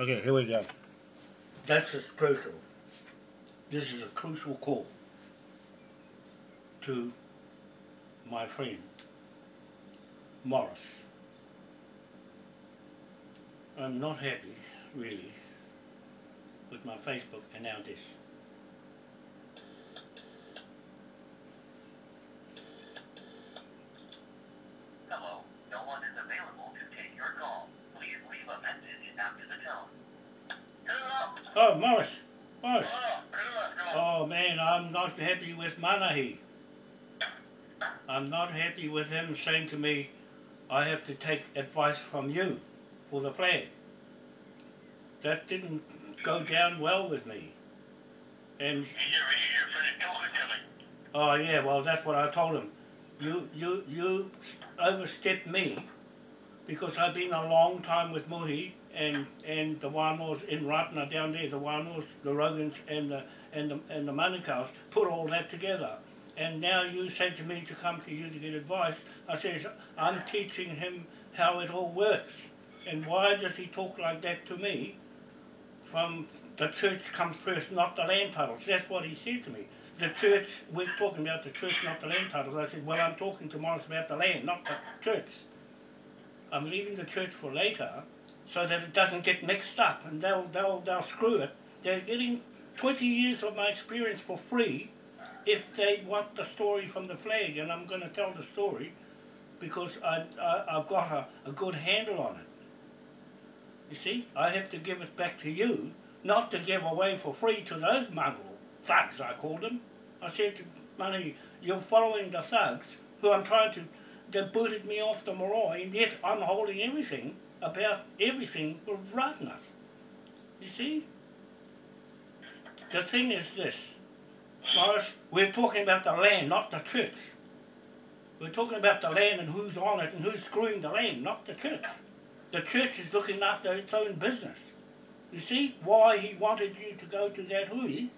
Okay, here we go. This is crucial. This is a crucial call to my friend Morris. I'm not happy, really, with my Facebook and now this. Hello, no one is available to take your call. Please leave a message after the tone. Hello, Oh, Morris! Morris! hello, Oh man, I'm not happy with Manahi. I'm not happy with him saying to me, I have to take advice from you for the flag. That didn't go down well with me. And He's here, he's here, finished talking to me. oh yeah, well that's what I told him. You you you overstepped me because I've been a long time with Mohi and and the Wanos in Ratna down there, the Wanos, the Rogans and the and the and the Manukau's put all that together. And now you say to me to come to you to get advice. I says I'm teaching him how it all works. And why does he talk like that to me? From the church comes first, not the land titles. That's what he said to me. The church, we're talking about the church, not the land titles. I said, well, I'm talking to Morris about the land, not the church. I'm leaving the church for later so that it doesn't get mixed up and they'll, they'll, they'll screw it. They're getting 20 years of my experience for free if they want the story from the flag and I'm going to tell the story because I, I, I've got a, a good handle on it. You see, I have to give it back to you, not to give away for free to those mongrel thugs, I called them. I said to Money, you're following the thugs who I'm trying to, they booted me off the marae, and yet I'm holding everything about everything with Ratanas. You see? The thing is this, Morris, we're talking about the land, not the church. We're talking about the land and who's on it and who's screwing the land, not the church. The church is looking after its own business. You see, why he wanted you to go to that hui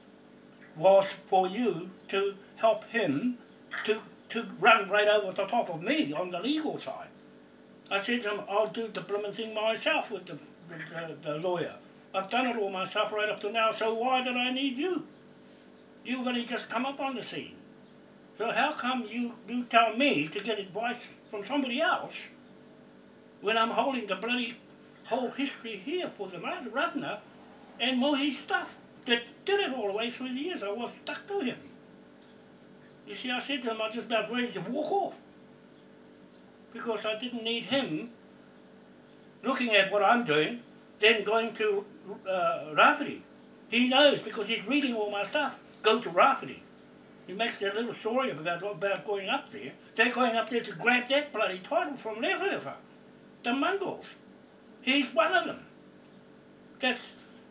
was for you to help him to, to run right over the top of me on the legal side. I said to him, I'll do the blooming thing myself with the, the, the, the lawyer. I've done it all myself right up to now, so why did I need you? You've only just come up on the scene. So how come you, you tell me to get advice from somebody else when I'm holding the bloody whole history here for the Rat- Ratana and Mohi's stuff that did it all the way through the years. I was stuck to him. You see, I said to him, I just about ready to walk off because I didn't need him looking at what I'm doing, then going to uh, Rafferty. He knows because he's reading all my stuff. Go to Rafferty. He makes their little story about, about going up there. They're going up there to grab that bloody title from Lefever, the Mongols. He's one of them that's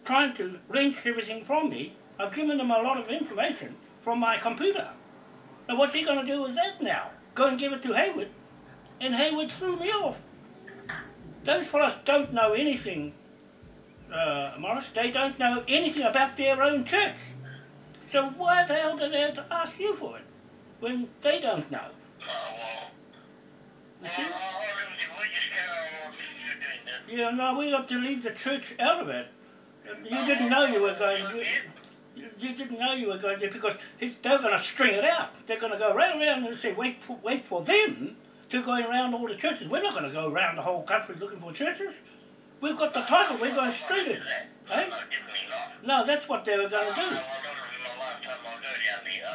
trying to wrench everything from me. I've given him a lot of information from my computer. Now what's he going to do with that now? Go and give it to Hayward? And Hayward threw me off. Those fellas don't know anything, uh, Morris. They don't know anything about their own church. So why the hell do they have to ask you for it when they don't know? You see? Yeah, no, we have to leave the church out of it. You didn't know you were going. You, you, didn't know you were going to because they're going to string it out. They're going to go right around and say, wait for, wait for them to go around all the churches. We're not going to go around the whole country looking for churches. We've got the title. We're going straight in. Eh? No, that's what they were going to do.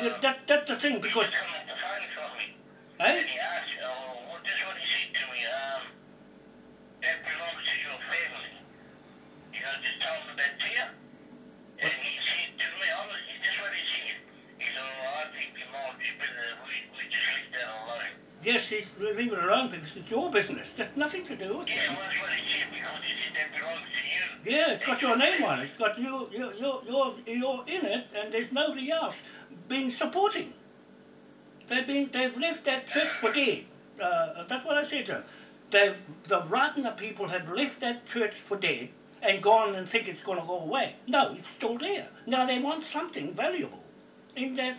Yeah, That, that's the thing because, eh? He said that. You you. Oh, I think you're more deeper than we, we just leave that alone. Yes, he's leave it alone because it's your business. There's nothing to do with Yeah, it. well, that's what he said, because said that belongs to you. Yeah, it's got your name on it. It's got you, you, you, you're, you're in it, and there's nobody else being supporting. They've been, they've left that church for dead. Uh, that's what I said to them. They've, the Ratana people have left that church for dead and gone and think it's going to go away. No, it's still there. Now they want something valuable in that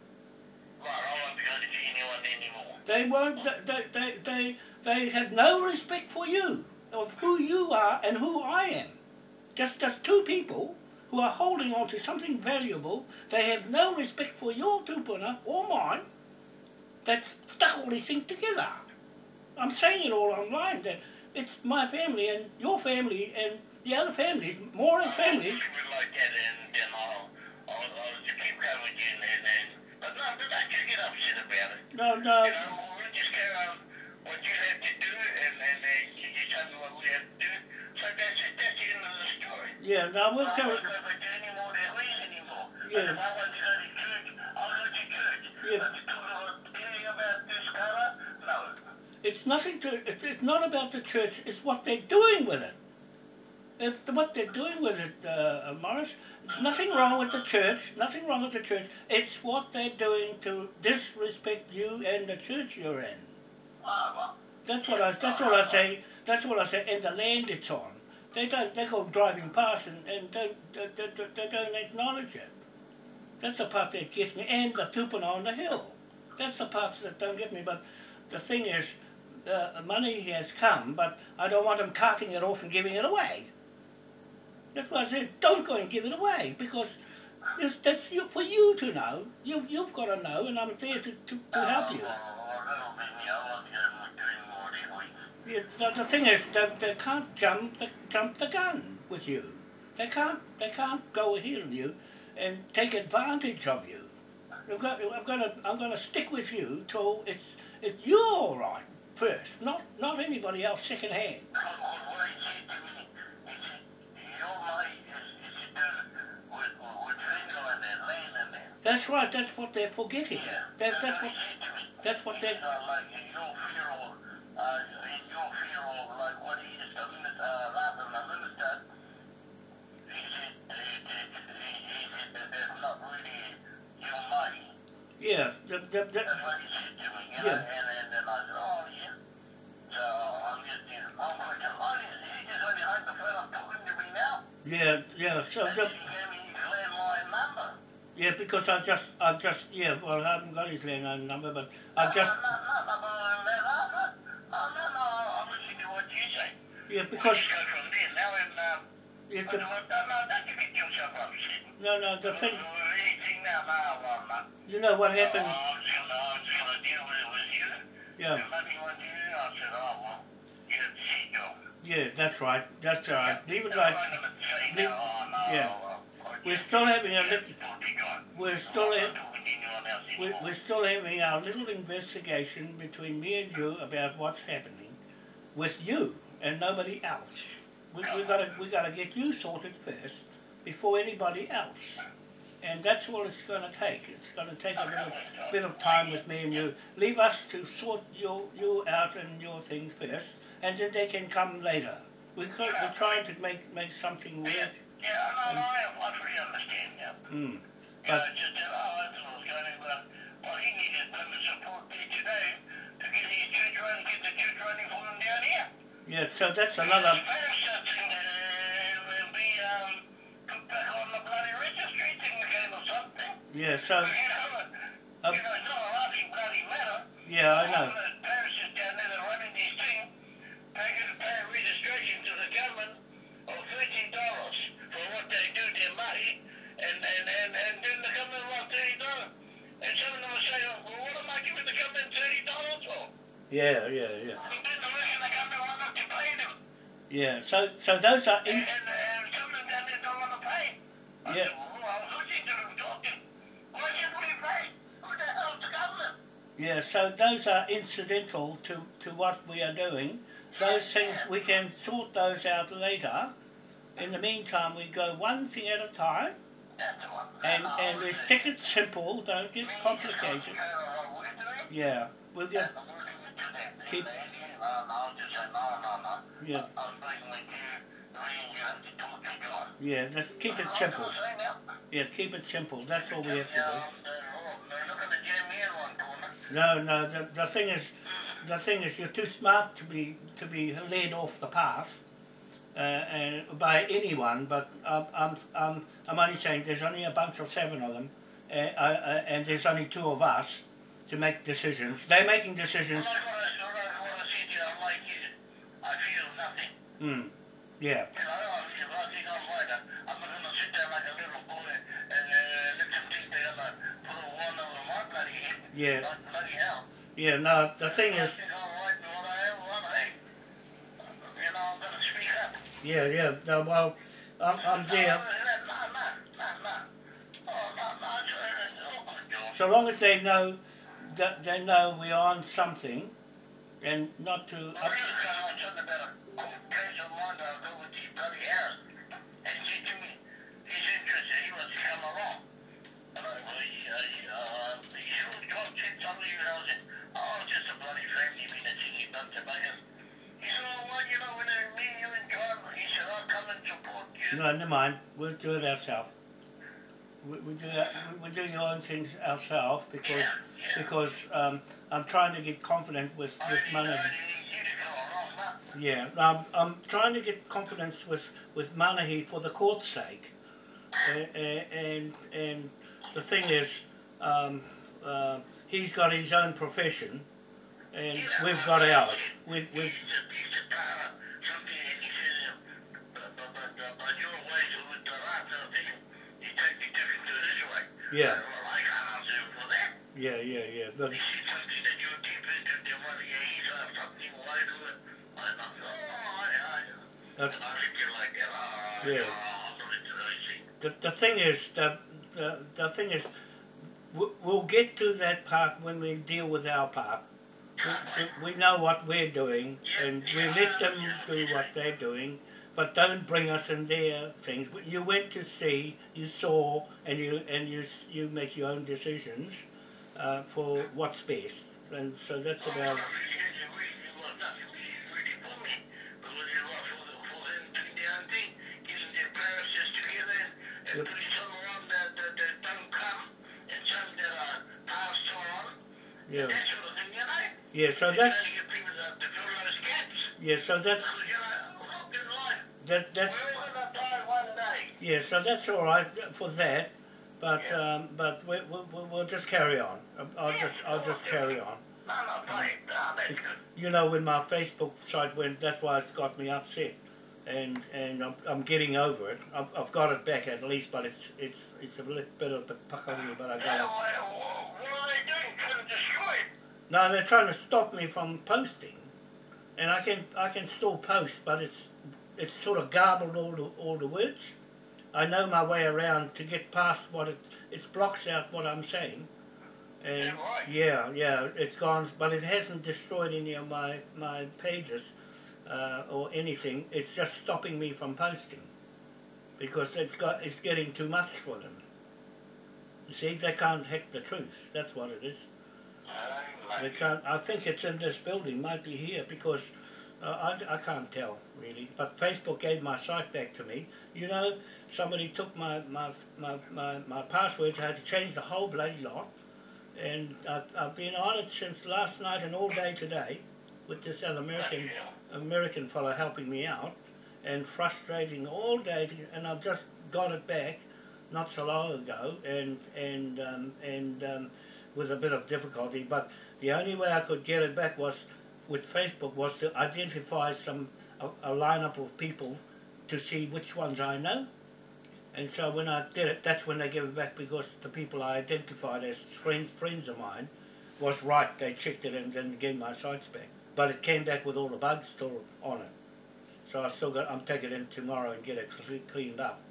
anymore. They won't, they, they, they, they have no respect for you, of who you are and who I am. Just, just two people who are holding on to something valuable, they have no respect for your tupuna or mine, that's stuck all these things together. I'm saying it all online, that it's my family and your family and the other families, more as family. If you would like that, and going but but get upset about it. No, no, You know, we'll just carry on what you have to do, and, and, and you just tell me what we have to do. So that's it, that's the end of the story. yeah, no, we'll I'm carry, not going to do any more than we anymore. Yeah. If I want to go to church, I'll go to church. Yeah. But to talk anything about this colour, no. It's nothing to. It's, it's not about the church. It's what they're doing with it. If, what they're doing with it, uh, Morris. Nothing wrong with the church. Nothing wrong with the church. It's what they're doing to disrespect you and the church you're in. That's what I. That's what I say. That's what I say. And the land it's on. They don't. They go driving past and, and don't. They, they, they don't acknowledge it. That's the part that gets me. And the tupuna on the hill. That's the parts that don't get me. But the thing is, the money has come, but I don't want them carting it off and giving it away. That's why I said, don't go and give it away because it's, that's for you to know. You, you've got to know, and I'm there to, to, to help you. the, the thing is, they, they can't jump the, jump the gun with you. They can't, they can't go ahead of you and take advantage of you. I'm going, I'm going to, I'm going to stick with you till it's, it's you're all right first, not, not anybody else second hand. What he said to me, he said, your mate is, is doing with, with things like that, land and that. That's right. That's what they're forgetting. Yeah. That, that's what, he said to me. that's what they. said, uh, like, in your funeral, uh, in your funeral, like what he is, the minister, uh, rather than the minister, he said, he, he, said that that's not really your money. Yeah, That's what he said to me, you know, Yeah. and, and then I said, oh, yeah. So I'm just, you know, I'm oh, he just the phone I'm talking to me now. yeah, yeah. So And he gave yeah, because I just, I just, yeah, well, I haven't got his landowner number, but I just. Yeah, because. yeah, the, no, no, don't you the thing. You know what happened? Yeah. Yeah, that's right, that's all right. Leave it like. Leave, yeah. We're still having a little. to. We're still to We're, we're still having our little investigation between me and you about what's happening with you and nobody else. We, we gotta we gotta get you sorted first before anybody else, and that's all it's gonna take. It's gonna take a little bit of time with me and you. Leave us to sort you you out and your things first, and then they can come later. We could, we're trying to make make something work. Yeah, no, no, I, I fully understand, yeah. Mm. You But know, just that, oh, that's what I was going to, well, well, he needed permanent support there today to get his running, get the running for him down here. yeah, so that's another. His parents thing that will be put back on the bloody registry thing again or something. Yeah, so You know, uh, you know, it's not a laughing bloody matter. yeah, I know. Talking. Why should we pay? Who the hell's the government? yeah, so those are incidental to, to what we are doing. Those things we can sort those out later. In the meantime, we go one thing at a time, That's the one. and and we stick it simple. Don't get complicated. Yeah, we'll get Keep- just yeah. Yeah, let's keep it simple. Yeah, keep it simple. That's all we have to do. No, no. The, the thing is, the thing is, you're too smart to be to be led off the path, uh, and by anyone. But um, I'm I'm I'm only saying there's only a bunch of seven of them, uh, uh, uh, and there's only two of us to make decisions. They're making decisions. I'm not gonna, I'm not gonna say to you, I'm like you. I feel nothing. Hmm. Yeah. I feel nothing on mine. I'm not gonna sit there like a little boy and uh, let them think they're gonna put a one on the mark bloody Yeah. Bloody hell. Yeah. No. The thing is. think I'm right in what I am, what I ain't. You know, I'm gonna speak up. Yeah. Yeah. No, well, I'm I'm there. So long as they know that they know we're on something, and not to. Well, Ups- was telling my about a cool place that I'll go with these. And he said me, he's interested, he wants to come along. And I, well, uh, he, uh, he said, oh, John said something, and I said, oh, just a bloody family been a thingy bunch of buggers. He said, oh, well, you know, when I me, you and John, he said, I'll come and support you. No, never mind. We'll do it ourselves. We, we do. We, do your own things ourselves because Yeah, yeah. because um, I'm trying to get confident with with need, money. I need you to come along, huh? Yeah, I'm I'm trying to get confidence with with Manahi for the court's sake, and and, and the thing is, um, uh, he's got his own profession, and we've got ours. We we I looked at it like that, oh, Yeah. Yeah. Not into those things. the the thing is that the, the thing is, we- we'll get to that part when we deal with our part. We, we know what we're doing, and we let them do what they're doing, but don't bring us in their things. You went to see, you saw, and you and you you make your own decisions uh, for what's best, and so that's about. well, he says, we, well, nothing really, really for me, but what it was for, the, for them doing their own thing, getting their parishes together and, and Yep. putting some around that, that, that don't come and some that are passed on, Yeah, that sort of thing, you know? yeah. So that's trying to get people to, to fill those gaps. yeah. So that's that that's. We're all gonna die one day. Yeah, so that's all right for that, but um, but we, we, we- we'll just carry on. I'll just I'll just carry on. No, no, fine. No, that's good. You know, when my Facebook site went, that's why it's got me upset, and and I'm, I'm getting over it. I've, I've got it back at least, but it's it's it's a little bit of a pakaru, but I Yeah, got it. what, what are they doing? Trying to destroy it? No, they're trying to stop me from posting, and I can I can still post, but it's it's sort of garbled all the all the words. I know my way around to get past what it it blocks out what I'm saying, and Yeah, right. yeah, yeah, it's gone, but it hasn't destroyed any of my my pages uh, or anything. It's just stopping me from posting because it's got it's getting too much for them. You see, they can't hack the truth. That's what it is. I They can't. I think it's in this building. Might be here because I, I can't tell really. But Facebook gave my site back to me. You know, somebody took my my my, my, my passwords. I had to change the whole bloody lot, and I've, I've been on it since last night and all day today, with this other American American fellow helping me out, and frustrating all day. And I've just got it back, not so long ago, and and um, and. Um, with a bit of difficulty, but the only way I could get it back was with Facebook was to identify some a, a lineup of people to see which ones I know. And so when I did it, that's when they gave it back because the people I identified as friends friends of mine was right. They checked it and then gave my sites back. But it came back with all the bugs still on it. So I still got. I'm taking it in tomorrow and get it cleaned up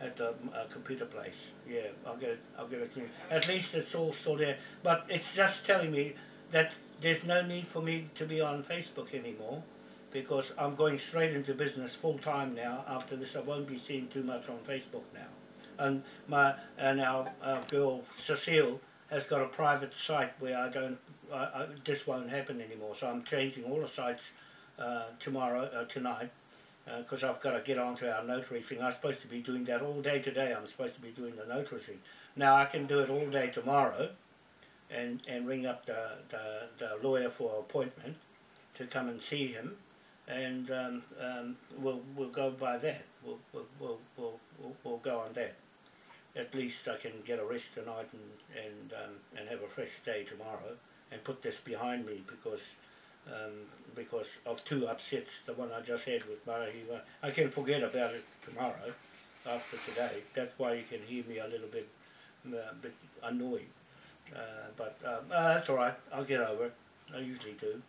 at the uh, computer place. Yeah, I'll get it. I'll get it cleaned. At least it's all still there. But it's just telling me that there's no need for me to be on Facebook anymore because I'm going straight into business full time now. After this, I won't be seeing too much on Facebook now. And my and our, our girl Cecile has got a private site where I don't. I, I, this won't happen anymore. So I'm changing all the sites uh, tomorrow, uh, tonight, because I've got to get onto our notary thing. I'm supposed to be doing that all day today. I'm supposed to be doing the notary thing. Now I can do it all day tomorrow, and and ring up the the, the lawyer for appointment to come and see him, and um, um, we'll we'll go by that. We'll we'll, we'll we'll we'll go on that. At least I can get a rest tonight and and um, and have a fresh day tomorrow, and put this behind me because um, because of two upsets, the one I just had with Murray. I can forget about it tomorrow after today. That's why you can hear me a little bit, uh, bit annoyed. Uh, but um, uh, that's all right. I'll get over it. I usually do.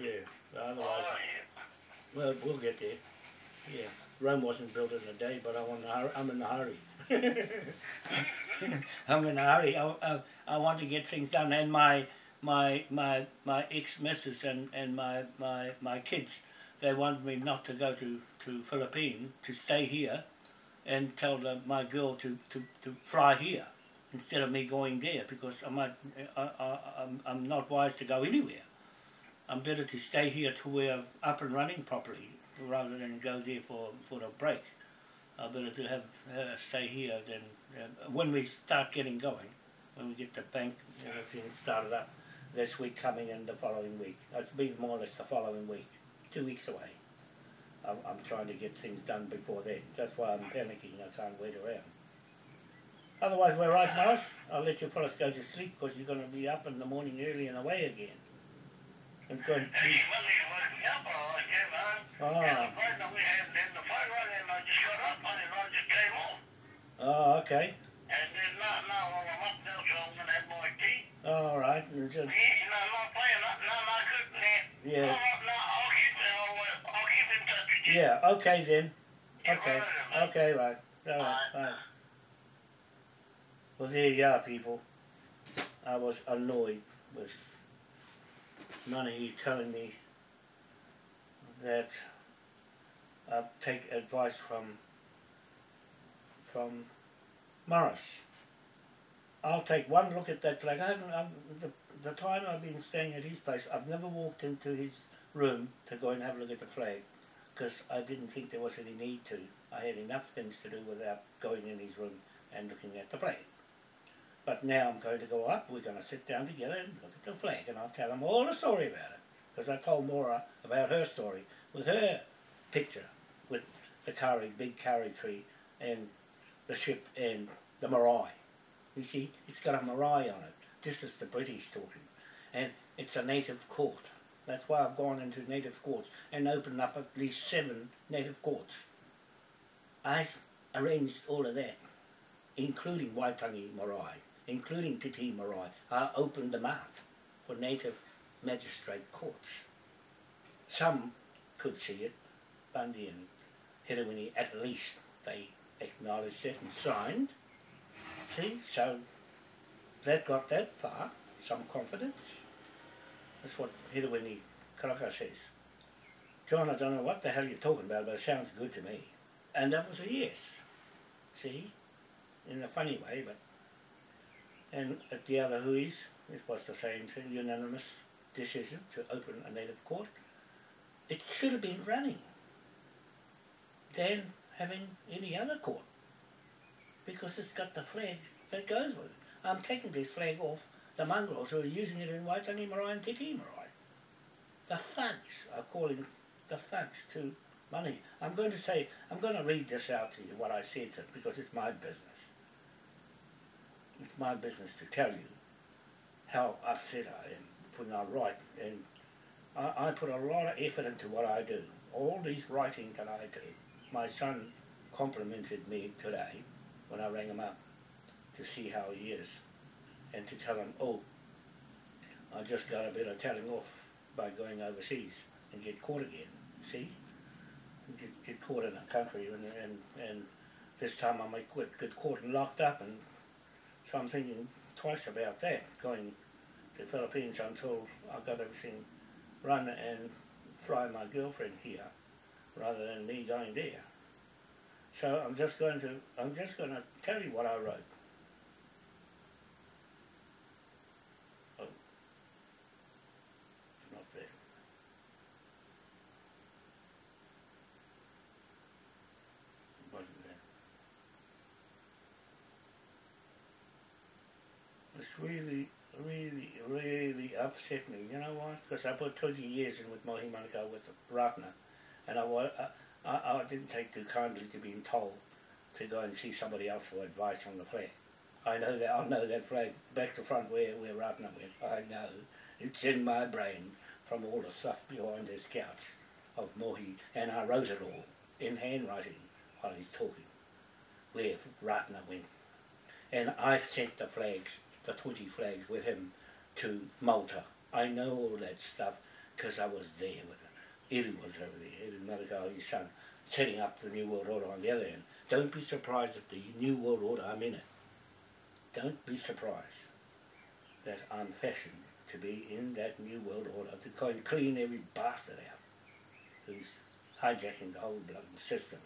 Yeah. Otherwise, well, we'll get there. Yeah. Rome wasn't built in a day, but I. I'm in a hurry. I'm in a hurry. I, I, I want to get things done, and my my my my ex missus and and my my my kids, they want me not to go to to Philippines to stay here, and tell the, my girl to, to to fly here instead of me going there because I might I, I I'm I'm not wise to go anywhere. I'm better to stay here till we're up and running properly rather than go there for for the break. I better to have uh, stay here than uh, when we start getting going, when we get the bank and everything started up this week coming and the following week. It's been more or less the following week, two weeks away. I'm, I'm trying to get things done before then. That's why I'm panicking. I can't wait around. Otherwise, we're right, Morris. I'll let you fellas go to sleep because you're going to be up in the morning early and away again. It's going to be, well, he woke me up, all right. The phone that we had, then the phone rang and I just got up on it and I just came off. oh, okay. And then now, now I'm up now, so I'm gonna have my tea. All right. And so- Yeah, no, I'm not playing no, good, man. Yeah. No, no, I'll keep, I'll, uh, I'll keep in touch with you. Yeah, okay then. Okay. Okay, right. All right, right. Well, there you are, people. I was annoyed with none of you telling me that I take advice from from Morris. I'll take one look at that flag. I haven't, I've, the, the time I've been staying at his place, I've never walked into his room to go and have a look at the flag because I didn't think there was any need to. I had enough things to do without going in his room and looking at the flag. But now I'm going to go up, we're going to sit down together and look at the flag and I'll tell them all the story about it. Because I told Maura about her story with her picture with the kauri, big curry tree and the ship and the marae. You see, it's got a marae on it. This is the British talking. And it's a native court. That's why I've gone into native courts and opened up at least seven native courts. I arranged all of that, including Waitangi Marae, including Titi. I opened them out for native magistrate courts. Some could see it, Bundy and Hirawini, at least they acknowledged it and signed. See, so that got that far, some confidence. That's what Hirawini Karaka says. John, I don't know what the hell you're talking about, but it sounds good to me. And that was a yes. See? In a funny way, but. And at the other Huis, it was the same thing, unanimous decision to open a native court. It should have been running than having any other court because it's got the flag that goes with it. I'm taking this flag off the mongrels who are using it in Waitangi Marae and Titi Marae. The thugs are calling the thugs to money. I'm going to say, I'm going to read this out to you, what I said to because it's my business. It's my business to tell you how upset I am when I write and I, I put a lot of effort into what I do. All these writing that I do. My son complimented me today when I rang him up to see how he is and to tell him, oh, I just got a bit of telling off by going overseas and get caught again. See? Get, get caught in a country and, and, and this time I might get caught and locked up and so I'm thinking twice about that, going to the Philippines until I've got everything run and fly my girlfriend here rather than me going there. So I'm just going to I'm just going to tell you what I wrote. Oh, not there. Really, really, really upset me. You know why? Because I put 20 years in with Mohi Manukau with Ratana, and I, I, I, didn't take too kindly to being told to go and see somebody else for advice on the flag. I know that I know that flag back to front where where Ratana went. I know it's in my brain from all the stuff behind his couch of Mohi, and I wrote it all in handwriting while he's talking where Ratana went. And I sent the flags, the 20 flags with him to Malta. I know all that stuff because I was there with him. Eddie was over there, Eddie Malakau, his son, setting up the New World Order on the other end. Don't be surprised if the New World Order, I'm in it. Don't be surprised that I'm fashioned to be in that New World Order to kind of clean every bastard out who's hijacking the whole bloody system.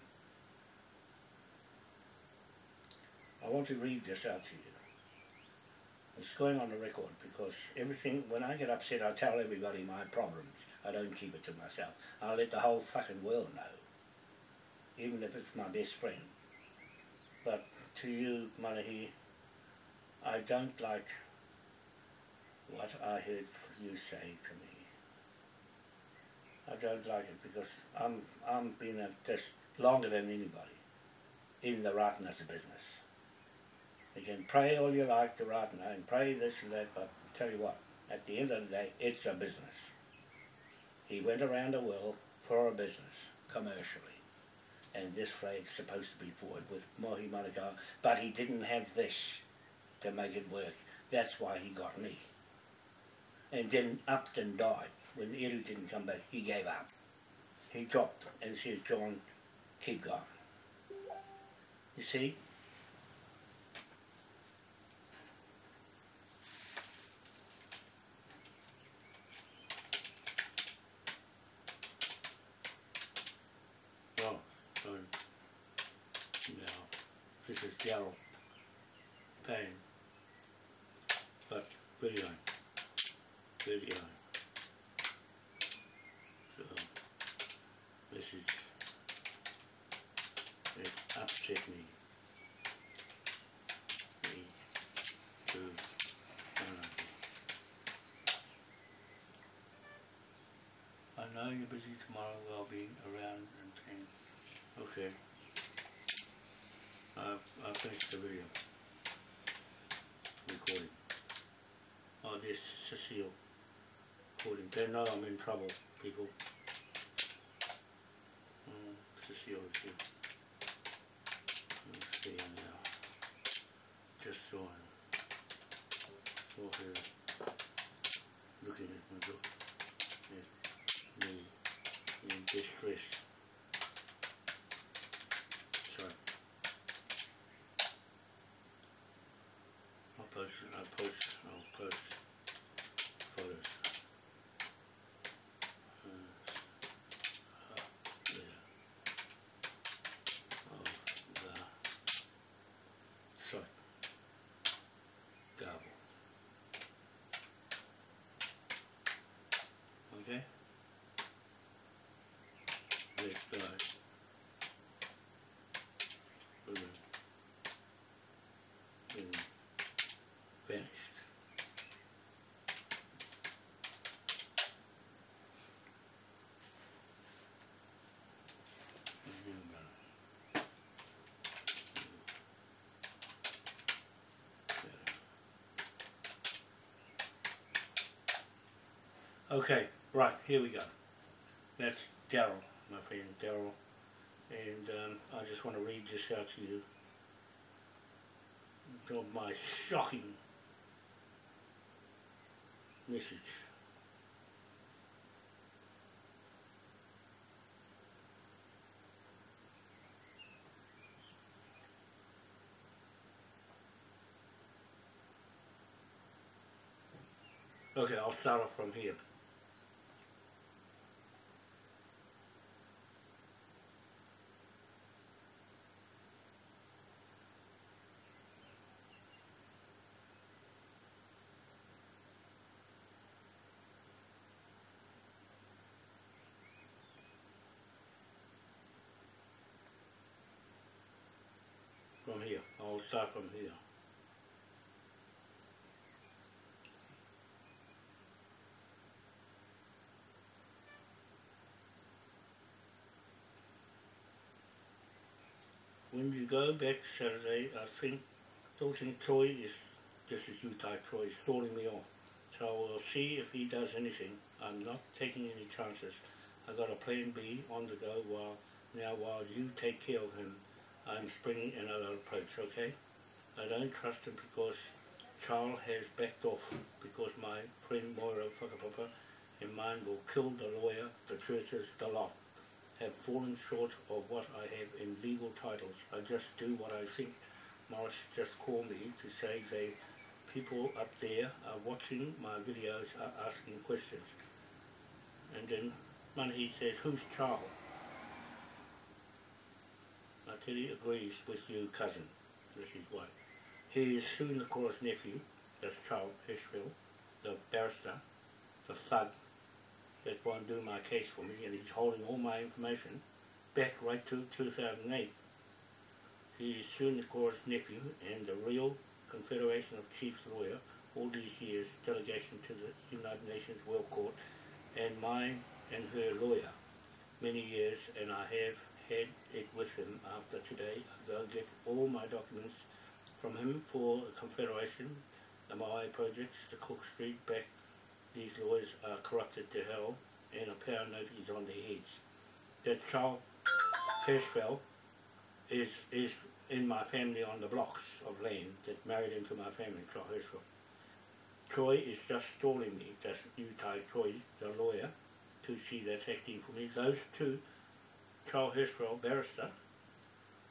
I want to read this out to you. It's going on the record because everything, when I get upset, I tell everybody my problems. I don't keep it to myself. I let the whole fucking world know, even if it's my best friend. But to you, Manahi, I don't like what I heard you say to me. I don't like it because I'm I'm been at this longer than anybody in the Ratana's business. You can pray all you like to Ratana and pray this and that, but I tell you what, at the end of the day, it's a business. He went around the world for a business, commercially. And this flag's supposed to be forward with Mohi Manukau, but he didn't have this to make it work. That's why he got me. And then Upton died. When Eru didn't come back, he gave up. He dropped and said, John, keep going. You see? Oh, sorry. Now, this is Gerald Payne. But video. Video. So, this is, it upset me. Me, to, uh, You're busy tomorrow, I'll be around and things. Okay. I've, I've finished the video. Recording. Oh, this Cecile. Recording. They know I'm in trouble, people. Mm, Cecile is here. Let's see her now. Just saw her. Saw her looking at my book. Yes. Me in distress. Sorry. I'll post it, I'll post, I'll post photos. Uh, uh, there. Of the site. Gobble. Okay? Next guy. Boom. Boom. Finished. Okay, right, here we go. That's Daryl, my friend Daryl. And um, I just want to read this out to you. Of my shocking message. Okay, I'll start off from here. start from here. When you go back Saturday, I think, Dalton Troy is, this is Utah Troy, is stalling me off. So we'll see if he does anything. I'm not taking any chances. i got a plan B on the go while now while you take care of him I'm springing another approach, okay? I don't trust him because Charles has backed off because my friend Moira Whakapapa and mine will kill the lawyer, the churches, the lot have fallen short of what I have in legal titles. I just do what I think. Morris just called me to say they people up there are watching my videos are asking questions. And then Manahi says, who's Charles? Materi agrees with you, cousin. This is why. He is soon the court's nephew, that's Charles Hirschfeld, the barrister, the thug that won't do my case for me, and he's holding all my information back right to 2008. He is soon the court's nephew and the real Confederation of Chiefs lawyer all these years, delegation to the United Nations World Court, and mine and her lawyer many years, and I have had it with him after today. I go get all my documents from him for the Confederation, the Maui projects, the Cook Street back. These lawyers are corrupted to hell, and a power note is on their heads. That Charles Hirschfeld is is in my family on the blocks of land that married into my family, Charles Hirschfeld. Troy is just stalling me, that's Utah Troy, the lawyer, to see that's acting for me. Those two, Charles Hirschfeld, barrister,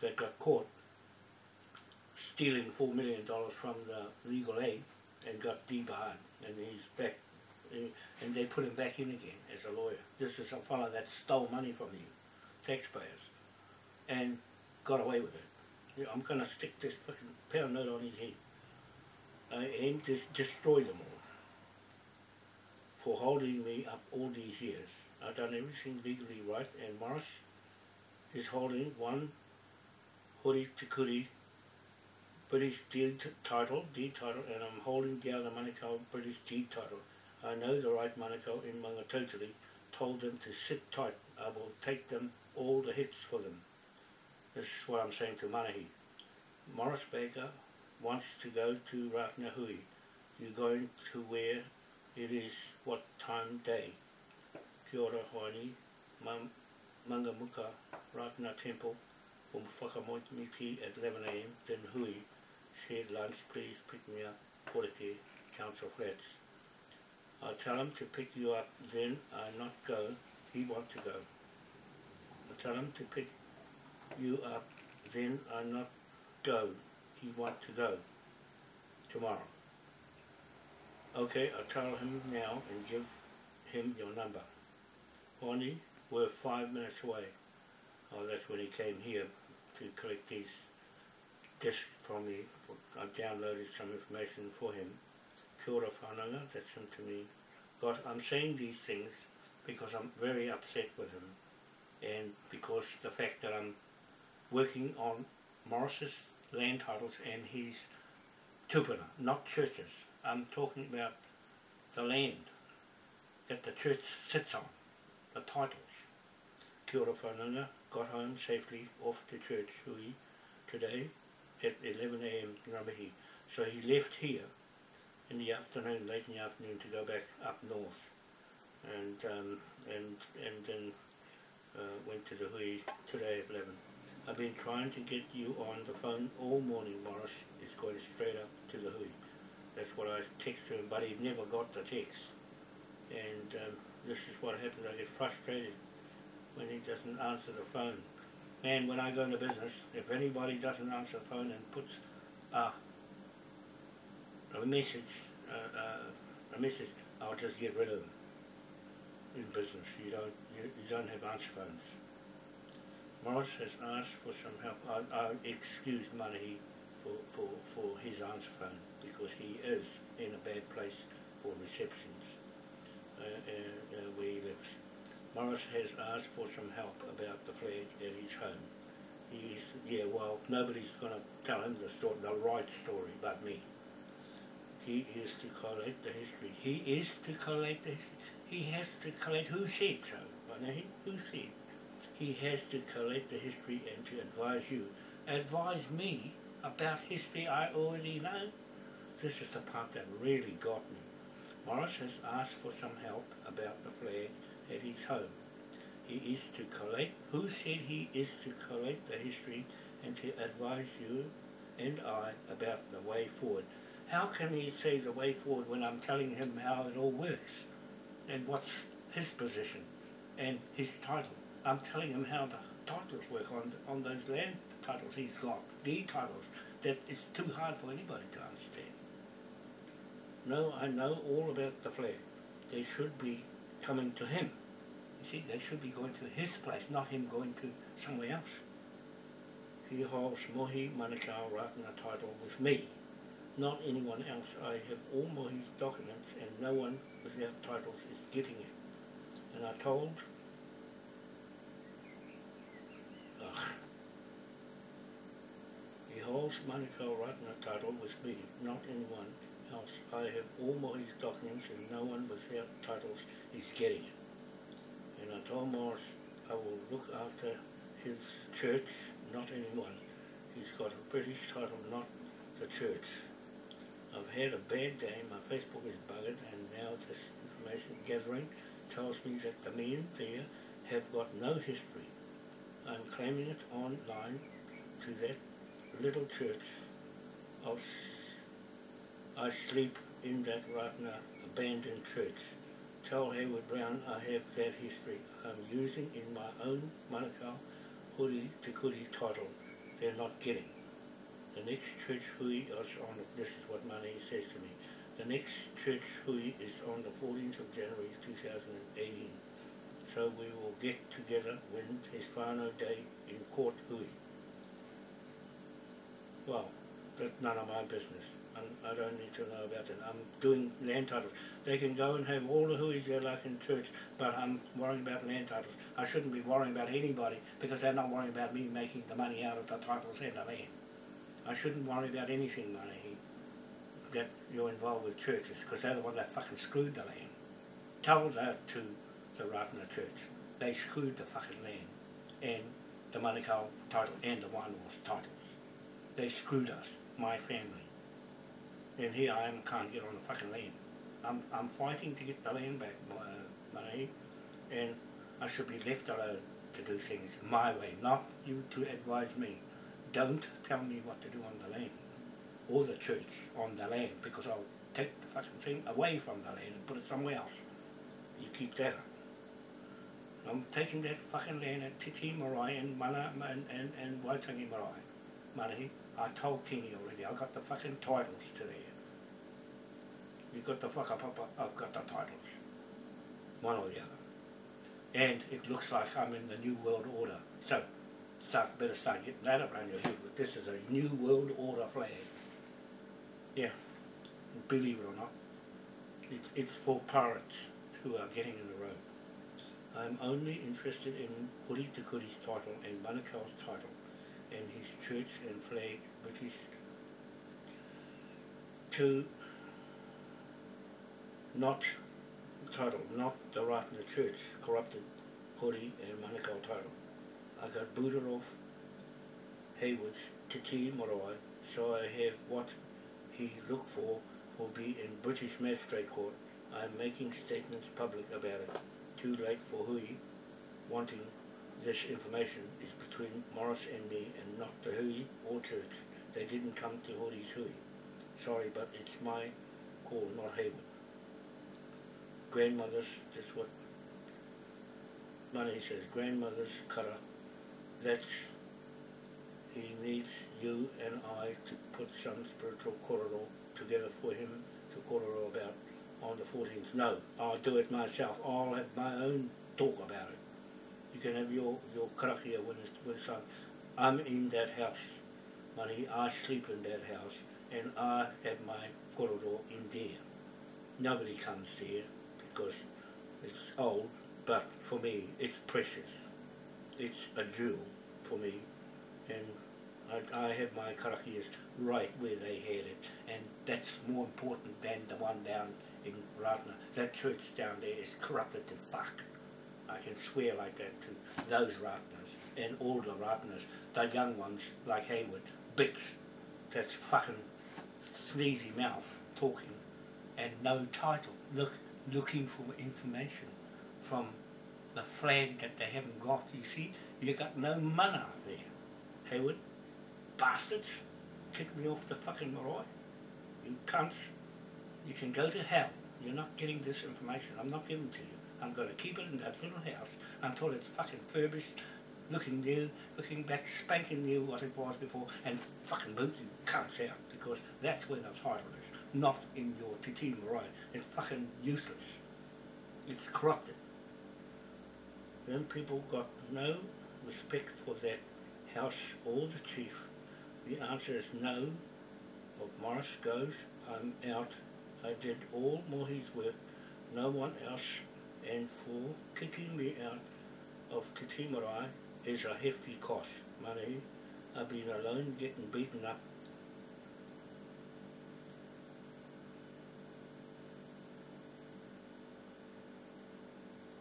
that got caught stealing four million dollars from the legal aid and got debarred and he's back and they put him back in again as a lawyer. This is a fellow that stole money from you, taxpayers, and got away with it. I'm gonna stick this fucking pound note on his head uh, and just destroy them all for holding me up all these years. I've done everything legally right and Morris is holding one Hori Tikuri British deed title, deed title, and I'm holding the other Manukau British deed title. I know the right Manukau in Mangatotali told them to sit tight. I will take them all the hits for them. This is what I'm saying to Manahi. Morris Baker wants to go to Ratnahui. You're going to where it is what time day. Kia ora hoani, Mangamuka Ratana Temple from Whakamoitimiki at 11am, then Hui. Said lunch, please pick me up, Poreke, Council Flats. I tell him to pick you up, then I not go, he want to go. I tell him to pick you up, then I not go, he want to go, tomorrow. Okay, I'll tell him now and give him your number. Bonnie, we're five minutes away. Oh, that's when he came here to collect these discs from me. I downloaded some information for him. Kia ora whanaunga, that's him to me. God, I'm saying these things because I'm very upset with him and because the fact that I'm working on Morris's land titles and his tupuna, not churches. I'm talking about the land that the church sits on, the titles. Whanaunga, got home safely off to church hui today at 11am Ngā mihi. So he left here in the afternoon, late in the afternoon, to go back up north, and um, and and then uh, went to the hui today at 11. I've been trying to get you on the phone all morning, Morris. It's going straight up to the hui. That's what I text to him, but he never got the text. And um, this is what happens. I get frustrated when he doesn't answer the phone. And when I go into business, if anybody doesn't answer the phone and puts uh, a message, uh, uh, a message, I'll just get rid of them. In business, you don't you, you don't have answer phones. Morris has asked for some help. I, I excused money for, for, for his answer phone because he is in a bad place for receptions uh, uh, uh, where he lives. Morris has asked for some help about the flag at his home. He's, yeah, well, nobody's going to tell him the story, the right story but me. He is to collect the history. He is to collect the history. He has to collect, who said so? Who said? He has to collect the history and to advise you advise me about history I already know. This is the part that really got me. Morris has asked for some help about the flag at his home. He is to collect, who said he is to collect the history and to advise you and I about the way forward. How can he say the way forward when I'm telling him how it all works and what's his position and his title? I'm telling him how the titles work on on those land titles he's got, the titles that is too hard for anybody to understand. No, I know all about the flag. They should be coming to him. You see, they should be going to his place, not him going to somewhere else. He holds Mohi Manukau Ratana title with me, not anyone else. I have all Mohi's documents and no one without titles is getting it. And I told He holds Manukau Ratana title with me, not anyone else. I have all Mohi's documents and no one without titles is getting it. And I told Morris I will look after his church, not anyone. He's got a British title, not the church. I've had a bad day, my Facebook is buggered, and now this information gathering tells me that the men there have got no history. I'm claiming it online to that little church of I sleep in that Ratana abandoned church. Tell Hayward Brown I have that history. I'm using in my own Manukau Huri Te Kuri title. They're not getting. The next church hui is on, this is what Mane says to me. The next church hui is on the 14th of January 2018. So we will get together when his whānau day in court hui. Well, that's none of my business. I'm, I don't need to know about it. I'm doing land titles. They can go and have all the hui's they like in church, but I'm worrying about land titles. I shouldn't be worrying about anybody because they're not worrying about me making the money out of the titles and the land. I shouldn't worry about anything money that you're involved with churches because they're the one that fucking screwed the land. Tell that to the Ratana Church. They screwed the fucking land and the Manukau title and the Wainua's titles. They screwed us, my family. And here I am, can't get on the fucking land. I'm, I'm fighting to get the land back, my, uh, money, and I should be left alone to do things my way, not you to advise me. Don't tell me what to do on the land, or the church on the land, because I'll take the fucking thing away from the land and put it somewhere else. You keep that. I'm taking that fucking land at Titi Marae and Mana and, and, and Waitangi Marae. Manahi, I told Kenny already, I got the fucking titles to there. You got the fuck up, up, up, I've got the titles. One or the other. And it looks like I'm in the New World Order. So, start, better start getting that around your head. This is a New World Order flag. Yeah, believe it or not. It's, it's for pirates who are getting in the road. I'm only interested in Huri Te Kuri's title and Manukau's title and his church and flag, British, to not title, not the right in the Church, corrupted Hori and Manukau title. I got booted off Hayward's Titi Marae, so I have what he looked for will be in British Magistrate Court. I am making statements public about it. Too late for Hui wanting this information is between Morris and me and not the Hui or church. They didn't come to Hori's Hui. Sorry, but it's my call, not Hayward. Grandmothers, that's what Money says, grandmother's kara. That's, he needs you and I to put some spiritual korero together for him to korero about on the 14th. No, I'll do it myself. I'll have my own talk about it. Can have your, your karakia when it's, when it's. I'm in that house, money. I sleep in that house and I have my corridor in there. Nobody comes there because it's old, but for me it's precious. It's a jewel for me and I, I have my karakias right where they had it and that's more important than the one down in Ratana. That church down there is corrupted to fuck. I can swear like that to those Ratanas. and all the Ratanas, the young ones like Hayward, Bix, that's fucking sneezy mouth talking and no title, look, looking for information from the flag that they haven't got. You see, you got no mana there, Hayward. Bastards, kick me off the fucking marae. You cunts, you can go to hell. You're not getting this information. I'm not giving it to you. I'm going to keep it in that little house until it's fucking furbished, looking new, looking back, spanking new what it was before, and fucking boot you cunts out because that's where the title is, not in your Titi Marae. It's fucking useless. It's corrupted. Then people got no respect for that house or the chief. The answer is no. Of Morris goes, I'm out. I did all Mohi's work, no one else, and for kicking me out of Te is a hefty cost. Money, I've been alone getting beaten up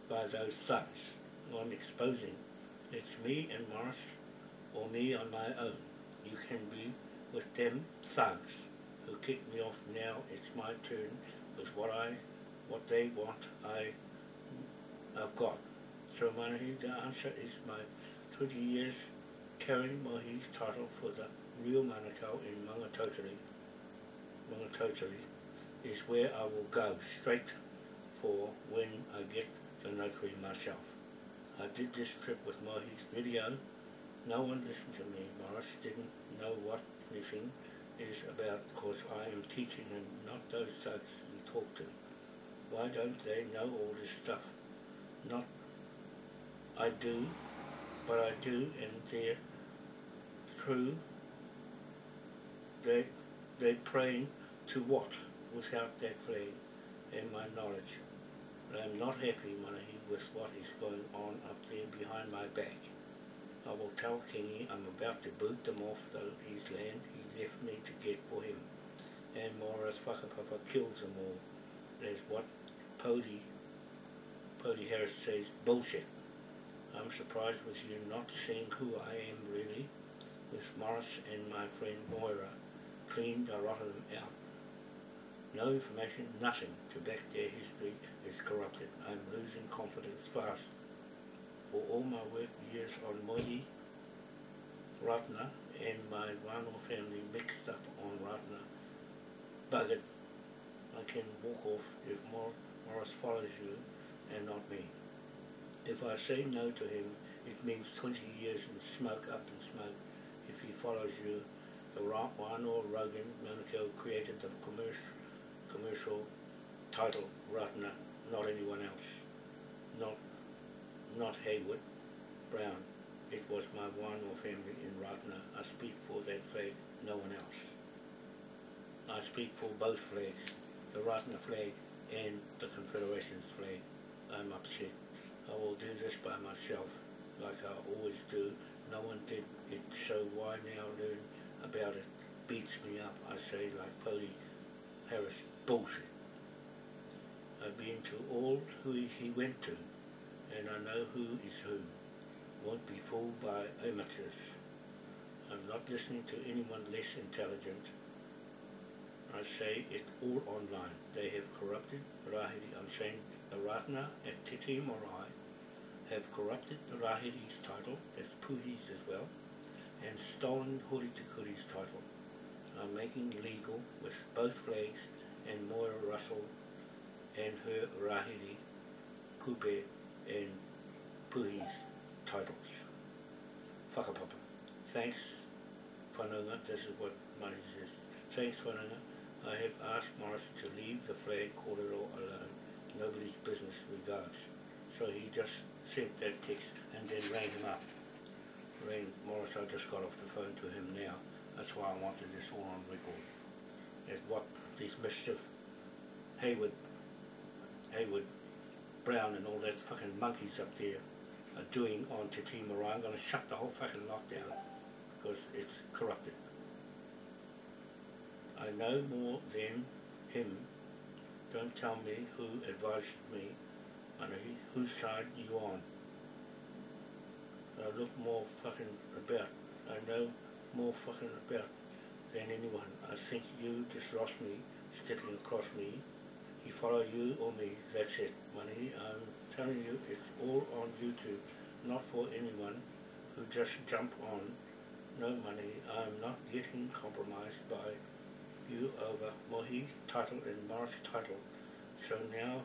by those thugs. I'm exposing. It's me and Morris, or me on my own. You can be with them thugs who kicked me off now. It's my turn with what I, what they want. I, I've got. So Manahi, the answer is my 20 years carrying Mohi's title for the real Manukau in Mangatotiri. Mangatotiri is where I will go straight for when I get the notary myself. I did this trip with Mohi's video. No one listened to me. Morris didn't know what anything is about because I am teaching and not those thugs you talk to. Why don't they know all this stuff? Not I do, but I do and they're true. They they praying to what without that flame and my knowledge. But I'm not happy, Manahi, with what is going on up there behind my back. I will tell Kingy I'm about to boot them off the, his land he left me to get for him. And Morris Whakapapa kills them all. That's what Pody, Pody Harris says, bullshit. I'm surprised with you not seeing who I am really, with Morris and my friend Moira cleaned a lot of them out. No information, nothing to back their history is corrupted. I'm losing confidence fast. For all my work years on Mohi, Ratana, and my Wano family mixed up on Ratana, buggered. I can walk off if Mor Morris follows you and not me. If I say no to him, it means 20 years in smoke up in smoke. If he follows you, the Wano Rogan Manukau created the commercial, commercial title Ratana not anyone else, not not Hayward, Brown. It was my one or family in Ratana. I speak for that flag, no one else. I speak for both flags, the Ratana flag and the Confederation's flag. I'm upset. I will do this by myself, like I always do. No one did it, so why now learn about it? Beats me up, I say, like Polly Harris. Bullshit. I've been to all who he went to, and I know who is who. Won't be fooled by amateurs. I'm not listening to anyone less intelligent. I say it all online. They have corrupted Rahiri. I'm saying the Ratana at Titi Marae have corrupted the Rahiri's title, that's Puhi's as well, and stolen Horitikuri's title. I'm making legal with both flags and Moira Russell and her Rahiri, Kupe and Puhi's titles. Whakapapa. Thanks, Whanaunga, this is what money says. Thanks, Whanaunga. I have asked Morris to leave the flag corridor alone. Nobody's business regards. So he just sent that text and then rang him up. Rang Morris, I just got off the phone to him now. That's why I wanted this all on record. At what this mischief Hayward Haywood Brown and all those fucking monkeys up there are doing on Te Marae. I'm going to shut the whole fucking lockdown because it's corrupted. I know more than him. Don't tell me who advised me, Manahi, whose side you on. I look more fucking about. I know more fucking about than anyone. I think you just lost me, stepping across me. He followed you or me, that's it, money. I'm telling you, it's all on YouTube, not for anyone who just jump on. No money, I'm not getting compromised by you over Mohi title and Morris title. So now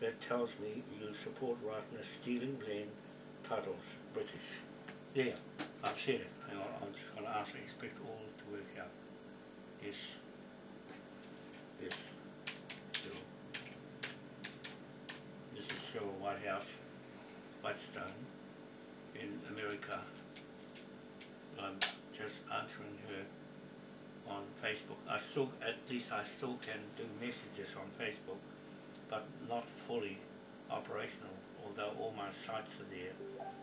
that tells me you support Ratana stealing land titles, British. Yeah, I've said it. Hang on, I'm just going to ask, I expect all to work out. Yes. Yes. This is White House, Whitestone, in America. I'm just answering her on Facebook. I still, at least I still can do messages on Facebook, but not fully operational, although all my sites are there.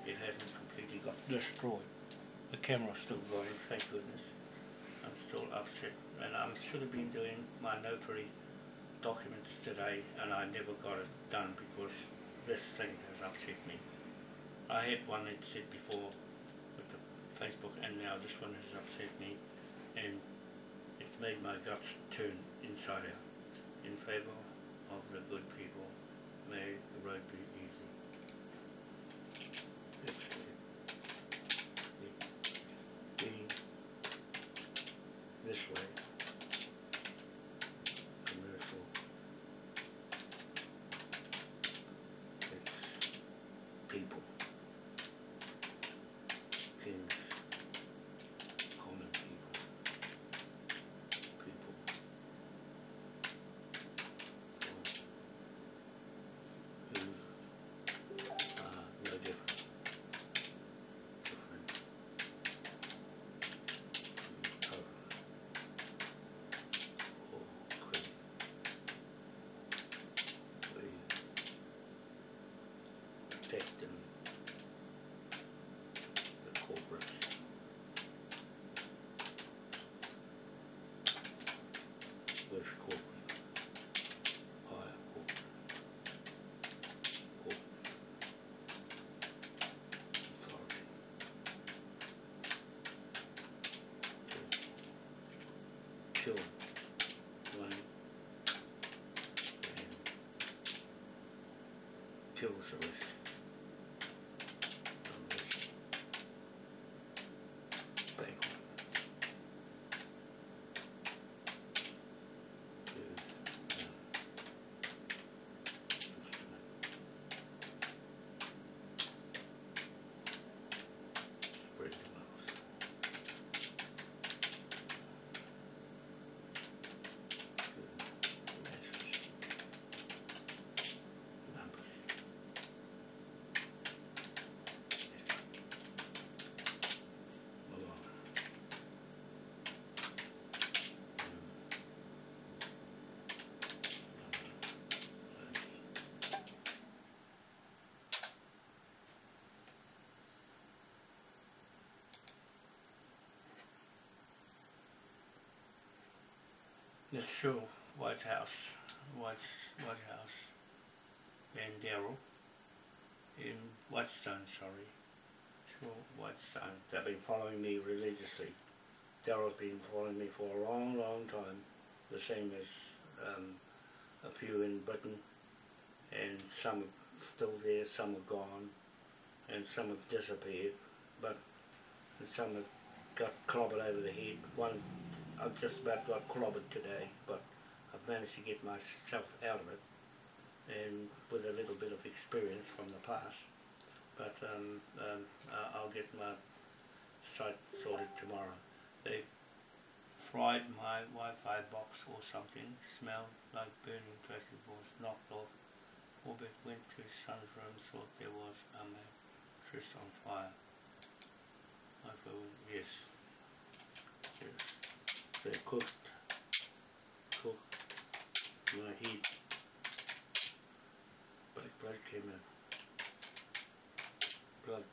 It hasn't completely got destroyed. The camera's still going, thank goodness. I'm still upset, and I should have been doing my notary documents today, and I never got it done because this thing has upset me. I had one that said before with the Facebook, and now this one has upset me, and made my guts turn inside out in favour of the good people. May the road be kills the rest. Unless bank on. To, uh, instrument. Spread the wealth. To the masses. Numbers. Move on. Let's show White House, White, White House, and Daryl in Whitestone, sorry. Sure, Whitestone. They've been following me religiously. Daryl's been following me for a long, long time. The same as um, a few in Britain, and some are still there, some are gone, and some have disappeared, but some have got clobbered over the head. One, I've just about got clobbered today, but I've managed to get myself out of it, and with a little bit of experience from the past. But um, um, I'll get my site sorted tomorrow. They've fried my Wi-Fi box or something, smelled like burning plastic was knocked off. Orbit went to his son's room, thought there was a mattress on fire. I thought, yes. Yes. They cooked, cooked my heat. Black blood came in. Blood.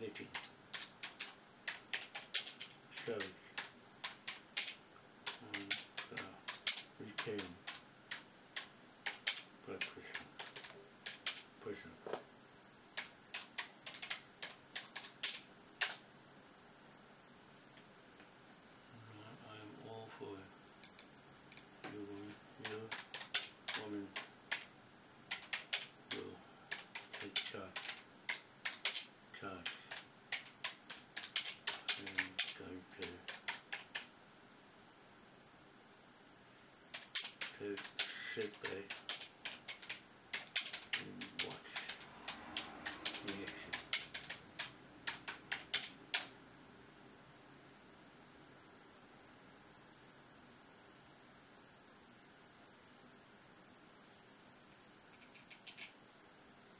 Leaking. Showed. And uh. Blood sit back and watch the action.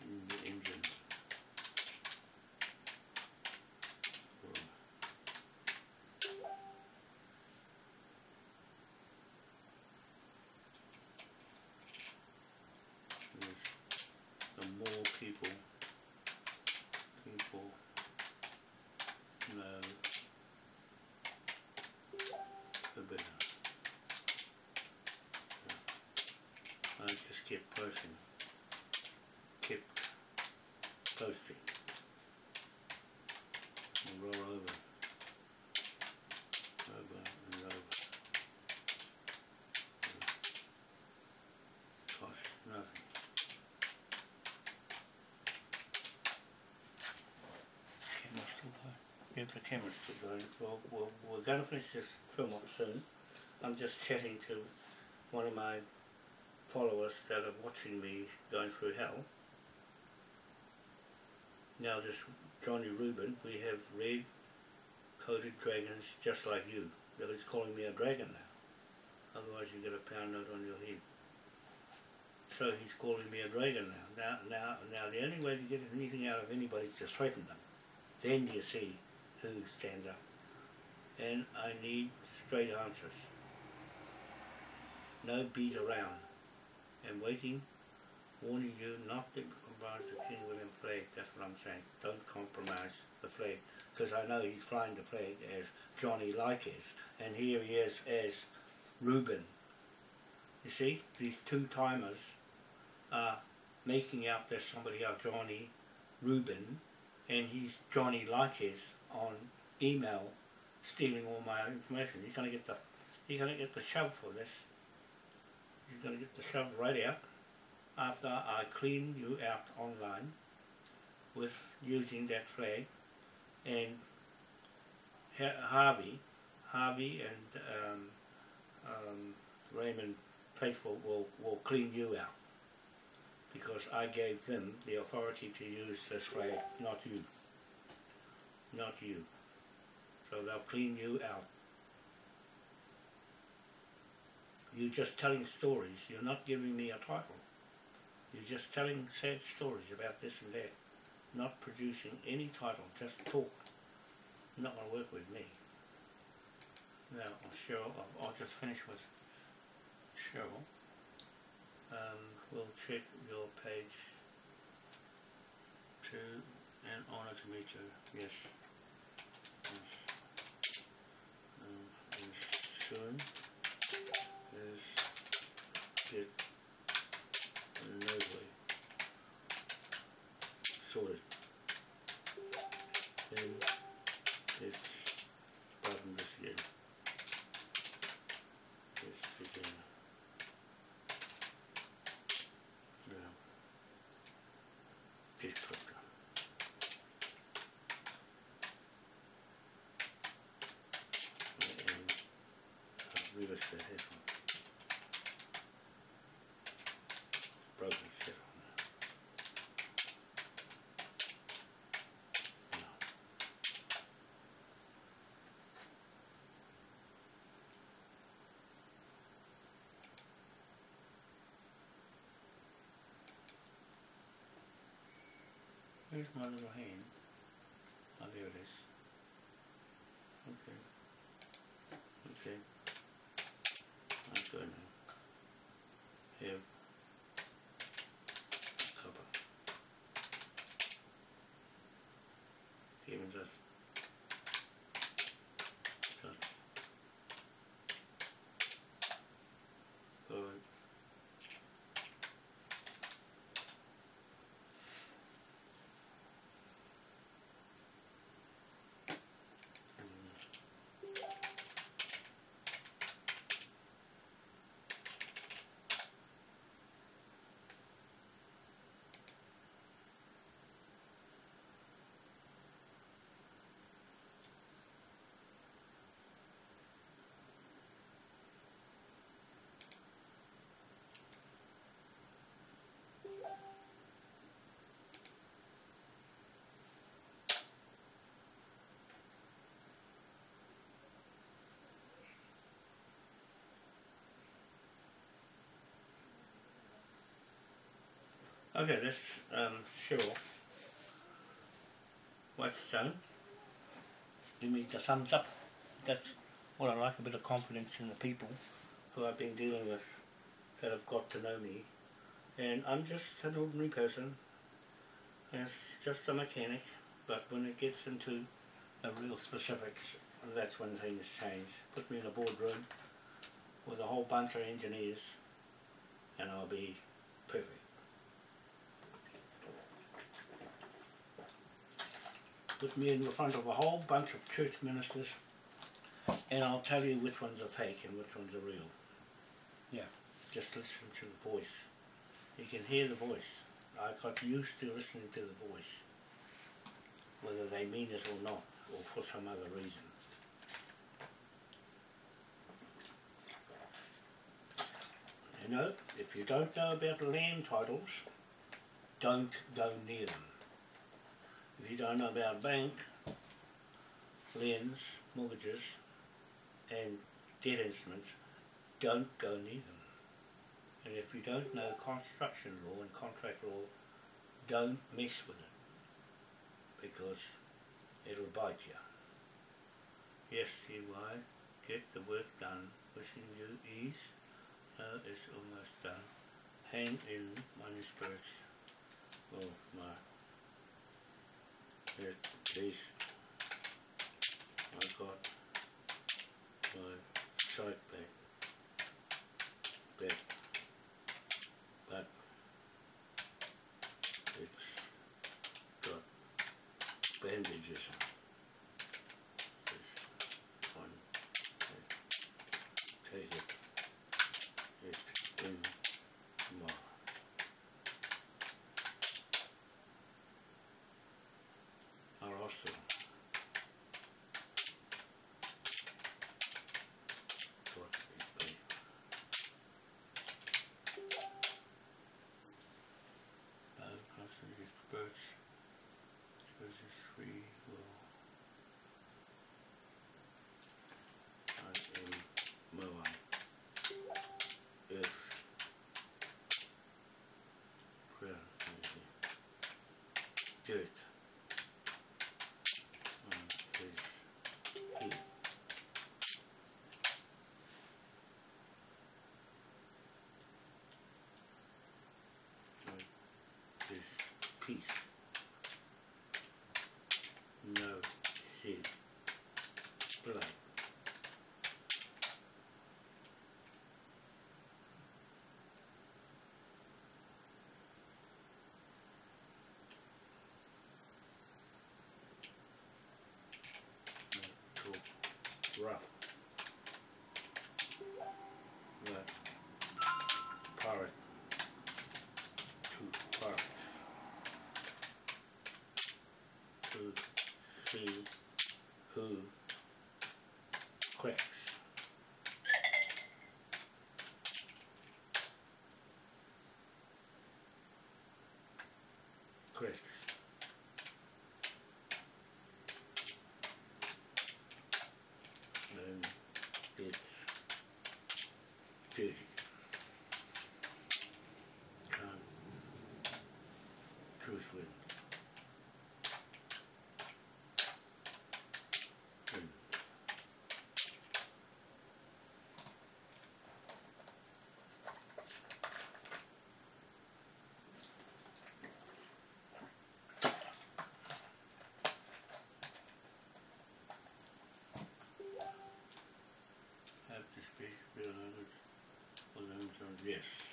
In the engine. room. Yes. The more people people know the better. I just kept posting, kept posting, and roll over, over and over. Cost nothing. Camera's still going. Yeah, the camera's going. Well, well, we're going to finish this film off soon. I'm just chatting to one of my followers that are watching me going through hell. Now this Johnny Rubin, we have red coated dragons just like you. He's calling me a dragon now. Otherwise you get a pound note on your head. So he's calling me a dragon now. Now, now, now the only way to get anything out of anybody is to threaten them. Then you see who stands up. And I need straight answers. No beat around. And waiting, warning you not to compromise the King William flag. That's what I'm saying. Don't compromise the flag. Because I know he's flying the flag as Johnny Like is. And here he is as Reuben. You see, these two timers are making out there's somebody else, Johnny Reuben, and he's Johnny Likes on email stealing all my information. He's gonna get the he's gonna get the shove for this. He's gonna get the shove right out after I clean you out online with using that flag and Harvey Harvey and um, um, Raymond Faithful will, will clean you out because I gave them the authority to use this flag, not you. Not you. So they'll clean you out. You're just telling stories. You're not giving me a title. You're just telling sad stories about this and that. Not producing any title. Just talk. You're not going to work with me. Now, Cheryl, I'll, I'll just finish with Cheryl. Um, we'll check your page two and honor to meet you. Yes. Um, and soon is get nobly sorted. Then it's button this again. This again. Yeah. Just click on. And uh, real estate headphone. Broken shit on there. No. Where's my little hand? Oh, there it is. Okay. Okay. I'm good now. Have cover. Even just just good. Okay, that's um, Cheryl. Whitestone. Give me the thumbs up. That's what I like, a bit of confidence in the people who I've been dealing with that have got to know me. And I'm just an ordinary person. It's just a mechanic. But when it gets into the real specifics, that's when things change. Put me in a boardroom with a whole bunch of engineers and I'll be perfect. Put me in the front of a whole bunch of church ministers and I'll tell you which ones are fake and which ones are real. Yeah, just listen to the voice. You can hear the voice. I got used to listening to the voice, whether they mean it or not, or for some other reason. You know, if you don't know about land titles, don't go near them. If you don't know about bank, liens, mortgages, and debt instruments, don't go near them. And if you don't know construction law and contract law, don't mess with it. Because it'll bite you. Yes, TY, get the work done. Wishing you ease. Uh, it's almost done. Hang in, money spirits. Oh my. At least yes.